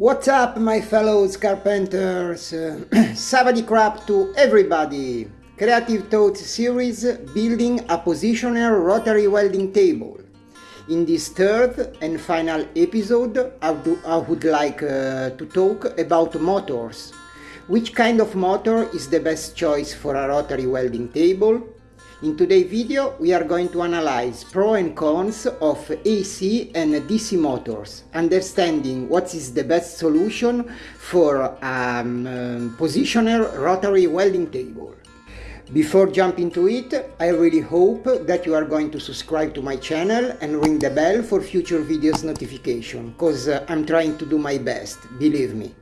What's up my fellows carpenters? Savadi crap to everybody! Creative Thoughts series building a positional rotary welding table. In this third and final episode I, I would like uh, to talk about motors. Which kind of motor is the best choice for a rotary welding table? In today's video we are going to analyze pros and cons of AC and DC motors, understanding what is the best solution for a um, positioner rotary welding table. Before jumping into it, I really hope that you are going to subscribe to my channel and ring the bell for future videos notification, cause uh, I'm trying to do my best, believe me.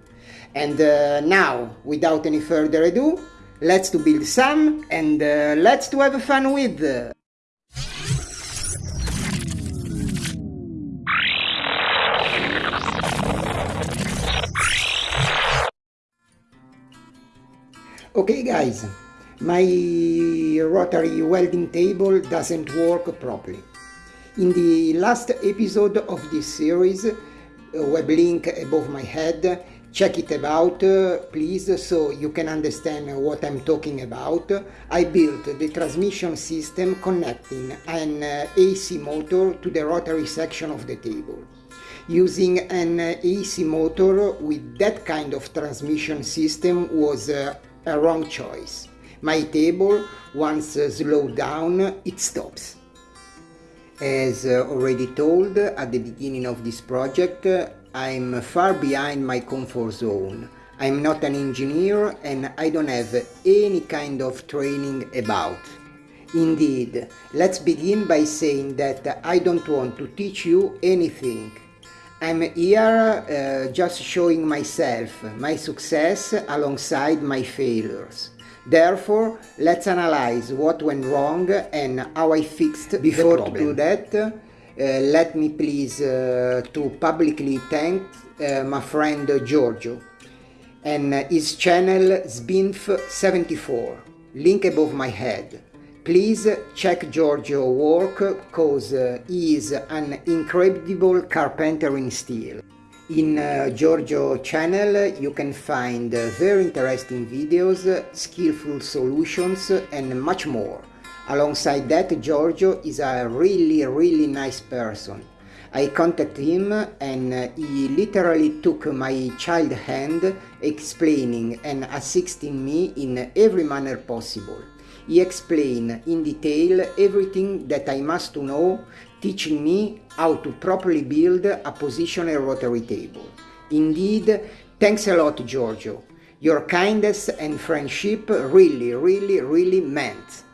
And uh, now, without any further ado, let's to build some and uh, let's to have fun with. Okay guys, my rotary welding table doesn't work properly. In the last episode of this series, web link above my head, check it about uh, please so you can understand what I'm talking about. I built the transmission system connecting an uh, AC motor to the rotary section of the table. Using an uh, AC motor with that kind of transmission system was a wrong choice. My table, once slowed down, it stops. As already told at the beginning of this project, I'm far behind my comfort zone. I'm not an engineer and I don't have any kind of training about. Indeed, let's begin by saying that I don't want to teach you anything. I'm here uh, just showing myself, my success alongside my failures. Therefore, let's analyze what went wrong and how I fixed Before to do that, let me please uh, to publicly thank uh, my friend Giorgio and his channel Sbinf74, link above my head. Please check Giorgio work cause uh, he is an incredible carpenter in steel. In uh, Giorgio channel you can find uh, very interesting videos, skillful solutions and much more. Alongside that Giorgio is a really really nice person. I contacted him and uh, he literally took my child hand explaining and assisting me in every manner possible. He explained in detail everything that I must know, teaching me how to properly build a positioner rotary table. Indeed, thanks a lot Giorgio. Your kindness and friendship really, really, really meant.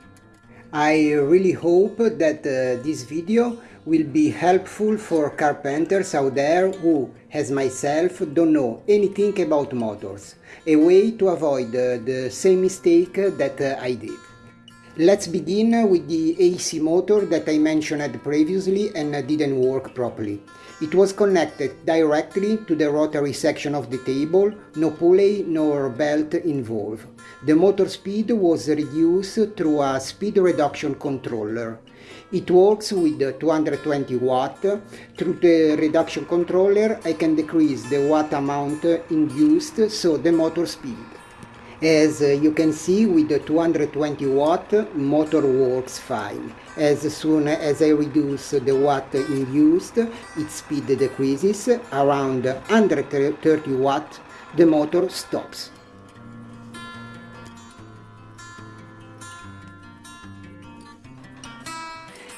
I really hope that uh, this video will be helpful for carpenters out there who, as myself, don't know anything about motors. A way to avoid uh, the same mistake that uh, I did. Let's begin with the AC motor that I mentioned previously and didn't work properly. It was connected directly to the rotary section of the table, no pulley nor belt involved. The motor speed was reduced through a speed reduction controller. It works with 220 watt. Through the reduction controller I can decrease the watt amount induced, so the motor speed. As you can see with the 220 watt motor works fine. As soon as I reduce the watt induced, its speed decreases around 130 watt, the motor stops.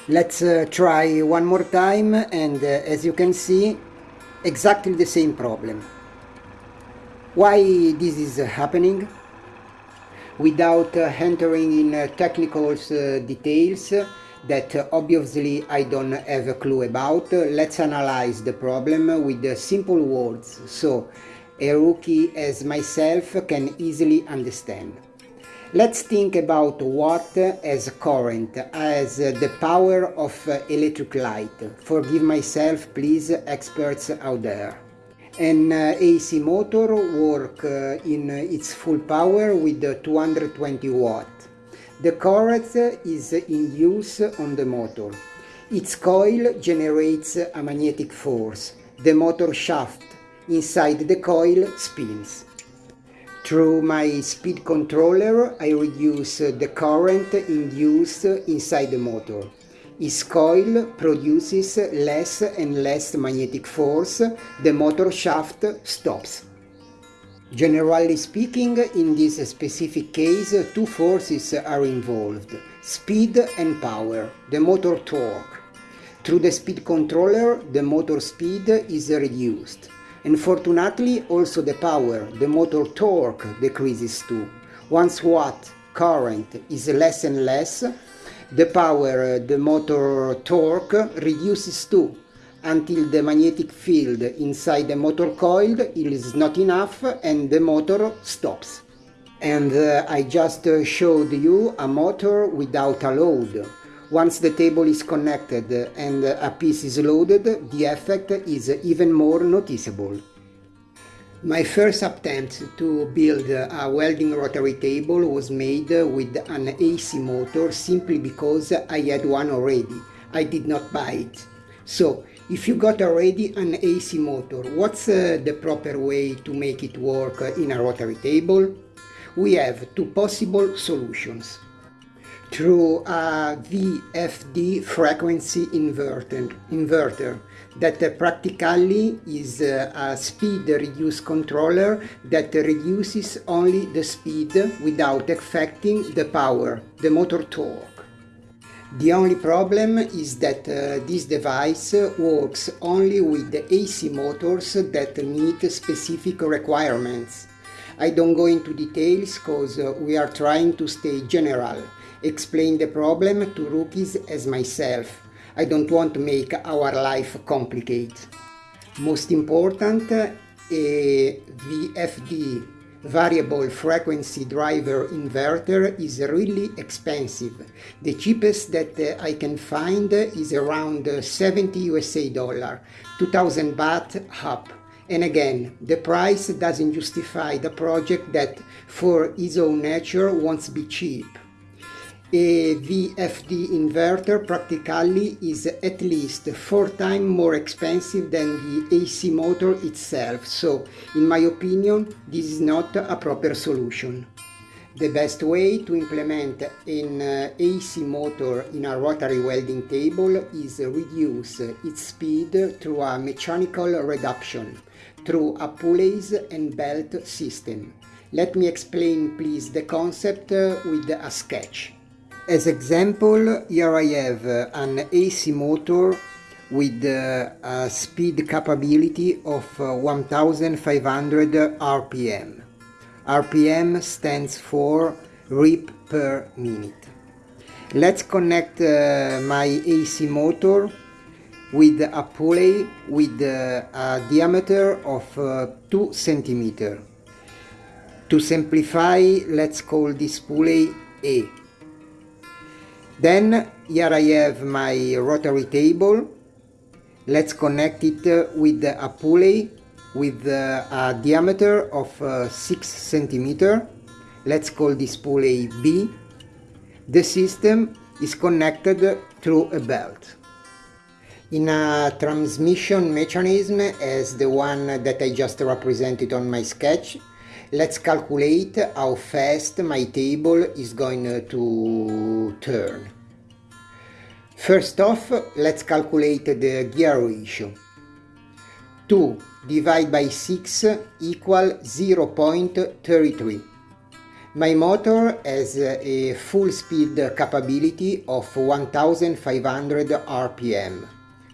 Let's uh, try one more time and uh, as you can see exactly the same problem. Why this is happening? without uh, entering in uh, technical uh, details that obviously I don't have a clue about. Let's analyze the problem with simple words so a rookie as myself can easily understand. Let's think about watt as current, as the power of electric light. Forgive myself, please, experts out there. An AC motor work uh, in its full power with 220 watt. The current is in use on the motor. Its coil generates a magnetic force. The motor shaft inside the coil spins. Through my speed controller I reduce uh, the current induced inside the motor. Its coil produces less and less magnetic force, the motor shaft stops. Generally speaking, in this specific case, two forces are involved, speed and power, the motor torque. Through the speed controller, the motor speed is reduced. Unfortunately, also the power, the motor torque decreases too. Once watt current is less and less, the power, the motor torque reduces too until the magnetic field inside the motor coil is not enough and the motor stops. And uh, I just uh, showed you a motor without a load. Once the table is connected and a piece is loaded, the effect is even more noticeable. My first attempt to build a welding rotary table was made with an AC motor simply because I had one already. I did not buy it. So if you got already an AC motor, what's uh, the proper way to make it work in a rotary table? We have two possible solutions. Through a VFD frequency inverter, that practically is a speed reduce controller that reduces only the speed without affecting the power, the motor torque. The only problem is that uh, this device works only with the AC motors that meet specific requirements. I don't go into details because uh, we are trying to stay general, explain the problem to rookies as myself. I don't want to make our life complicated. Most important, a VFD variable frequency driver inverter is really expensive. The cheapest that uh, I can find is around 70 USA dollar, 2000 baht up. And again, the price doesn't justify the project that for its own nature wants to be cheap a VFD inverter practically is at least four times more expensive than the AC motor itself, so in my opinion this is not a proper solution. The best way to implement an uh, AC motor in a rotary welding table is reduce its speed through a mechanical reduction, through a pulleys and belt system. Let me explain please the concept uh, with a sketch. As example, here I have uh, an AC motor with uh, a speed capability of uh, 1500 RPM. RPM stands for rip per minute. Let's connect uh, my AC motor with a pulley with uh, a diameter of uh, 2 centimeter. To simplify, let's call this pulley A. Then here I have my rotary table. Let's connect it with a pulley with a diameter of uh, 6 centimeter. Let's call this pulley B. The system is connected through a belt. In a transmission mechanism as the one that I just represented on my sketch, Let's calculate how fast my table is going to turn. First off, let's calculate the gear ratio. 2 divided by 6 equal 0.33. My motor has a full speed capability of 1500 RPM.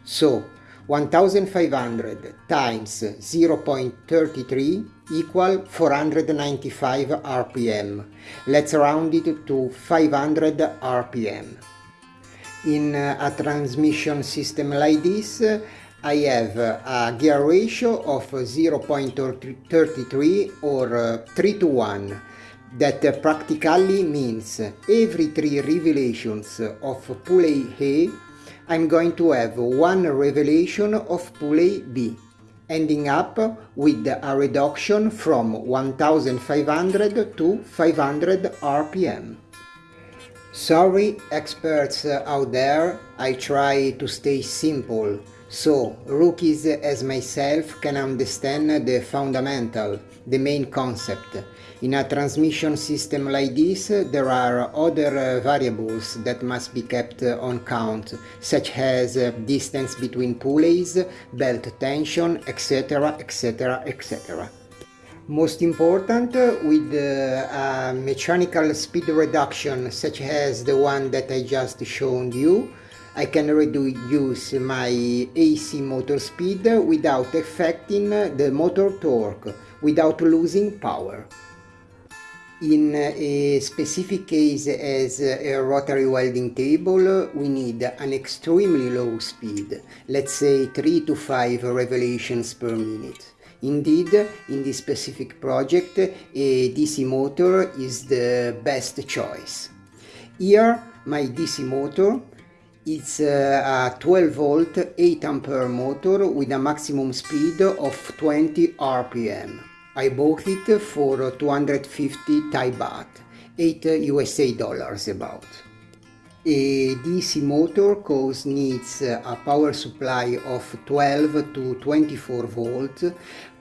So 1500 times 0.33 equal 495 RPM. Let's round it to 500 RPM. In a transmission system like this, I have a gear ratio of 0.33 or 3 to 1 that practically means every three revelations of pulley A I'm going to have one revelation of pulley B, ending up with a reduction from 1500 to 500 RPM. Sorry experts out there, I try to stay simple, So, rookies as myself can understand the fundamental, the main concept. In a transmission system like this, there are other variables that must be kept on count, such as distance between pulleys, belt tension, etc, etc, etc. Most important, with uh, a mechanical speed reduction such as the one that I just showed you, I can reduce my AC motor speed without affecting the motor torque, without losing power. In a specific case as a rotary welding table, we need an extremely low speed, let's say 3 to 5 revolutions per minute. Indeed, in this specific project, a DC motor is the best choice. Here, my DC motor it's uh, a 12 volt 8 ampere motor with a maximum speed of 20 rpm. I bought it for 250 Thai baht, 8 USA dollars about. A DC motor cause needs a power supply of 12 to 24 volt,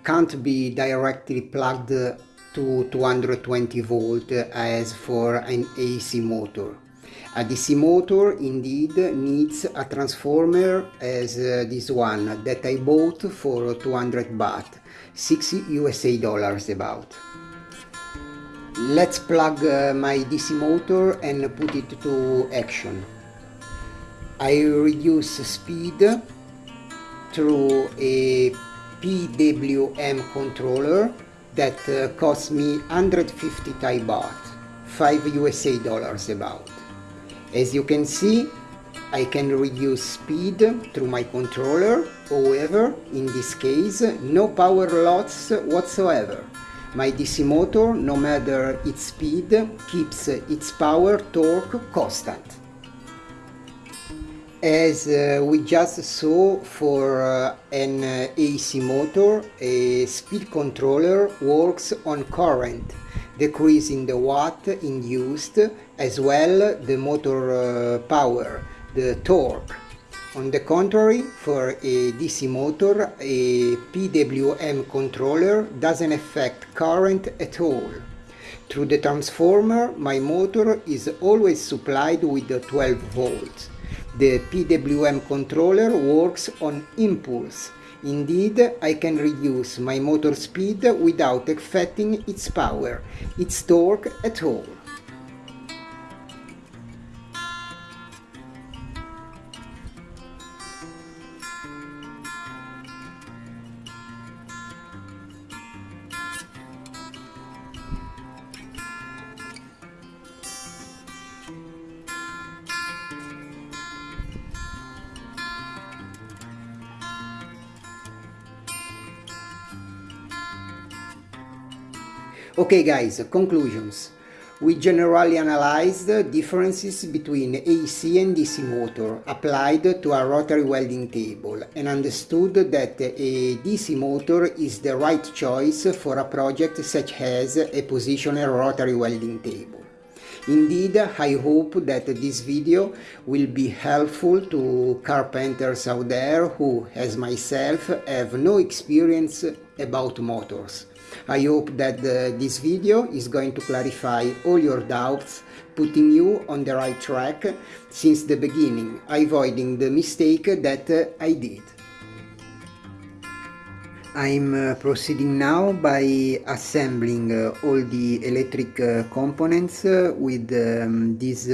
can't be directly plugged to 220 volt as for an AC motor. A DC motor indeed needs a transformer as uh, this one that I bought for 200 baht, 6 USA dollars about. Let's plug uh, my DC motor and put it to action. I reduce speed through a PWM controller that uh, cost me 150 Thai baht, 5 USA dollars about. As you can see, I can reduce speed through my controller, however, in this case, no power loss whatsoever. My DC motor, no matter its speed, keeps its power torque constant. As uh, we just saw for uh, an uh, AC motor, a speed controller works on current decreasing the watt induced as well the motor uh, power, the torque. On the contrary, for a DC motor, a PWM controller doesn't affect current at all. Through the transformer, my motor is always supplied with 12 volts. The PWM controller works on impulse, Indeed, I can reduce my motor speed without affecting its power, its torque at all. Okay guys, conclusions. We generally analyzed differences between AC and DC motor applied to a rotary welding table and understood that a DC motor is the right choice for a project such as a positioner rotary welding table. Indeed, I hope that this video will be helpful to carpenters out there who, as myself, have no experience about motors I hope that uh, this video is going to clarify all your doubts, putting you on the right track since the beginning, avoiding the mistake that uh, I did. I'm uh, proceeding now by assembling uh, all the electric uh, components uh, with um, this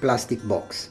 plastic box.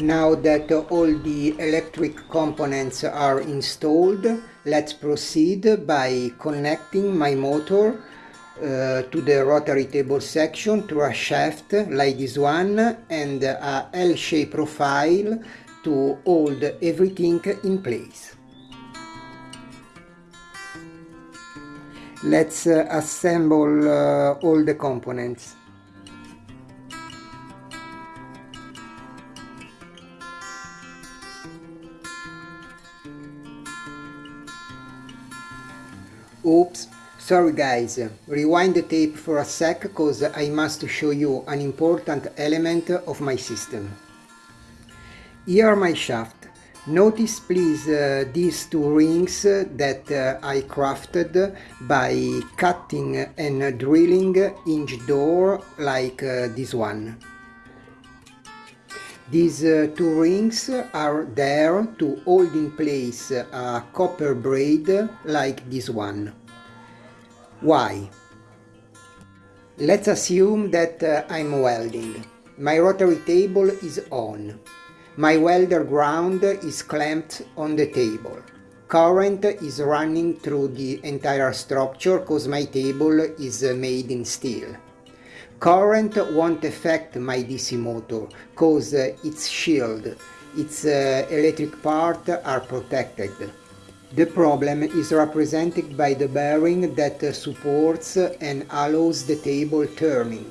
Now that all the electric components are installed, let's proceed by connecting my motor uh, to the rotary table section to a shaft like this one and a L-shaped profile to hold everything in place. Let's uh, assemble uh, all the components. Oops, sorry guys, rewind the tape for a sec cause I must show you an important element of my system. Here are my shaft. Notice please uh, these two rings that uh, I crafted by cutting and drilling inch door like uh, this one. These uh, two rings are there to hold in place a copper braid like this one. Why? Let's assume that uh, I'm welding. My rotary table is on. My welder ground is clamped on the table. Current is running through the entire structure because my table is uh, made in steel. Current won't affect my DC motor cause uh, its shield, its uh, electric part are protected. The problem is represented by the bearing that supports and allows the table turning.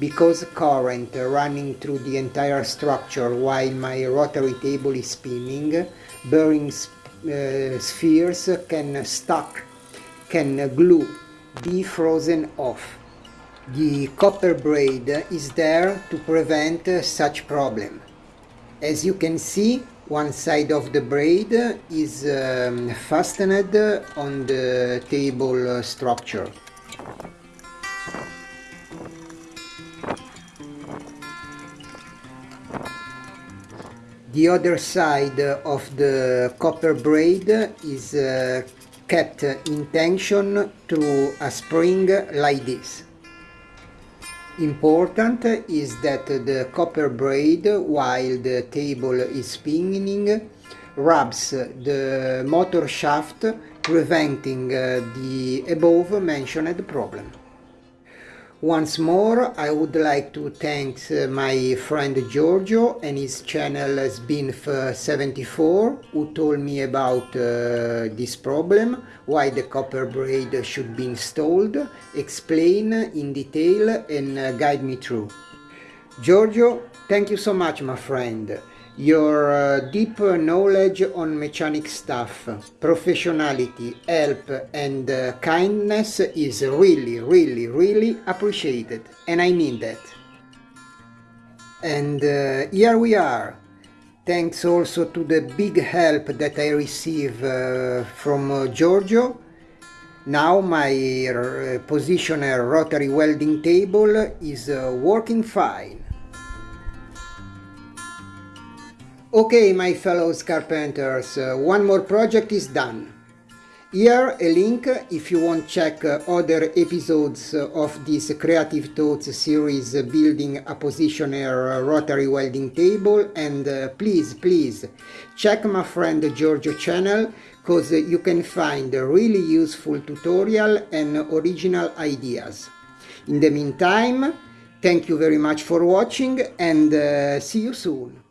Because current running through the entire structure while my rotary table is spinning, bearing uh, spheres can stuck, can glue, be frozen off. The copper braid is there to prevent such problem. As you can see, one side of the braid is um, fastened on the table structure. The other side of the copper braid is uh, kept in tension through a spring like this. Important is that the copper braid, while the table is spinning, rubs the motor shaft, preventing uh, the above mentioned problem. Once more, I would like to thank uh, my friend Giorgio and his channel SBINF74 who told me about uh, this problem, why the copper braid should be installed, explain in detail and uh, guide me through. Giorgio, thank you so much my friend. Your uh, deep knowledge on mechanic stuff, professionality, help and uh, kindness is really, really, really appreciated. And I mean that. And uh, here we are. Thanks also to the big help that I receive uh, from uh, Giorgio. Now my uh, positioner rotary welding table is working fine. Okay, my fellow carpenters, uh, one more project is done. Here a link if you want check uh, other episodes uh, of this Creative Thoughts series uh, building a positioner uh, rotary welding table and uh, please please check my friend Giorgio channel cause you can find really useful tutorial and original ideas. In the meantime, thank you very much for watching and see you soon.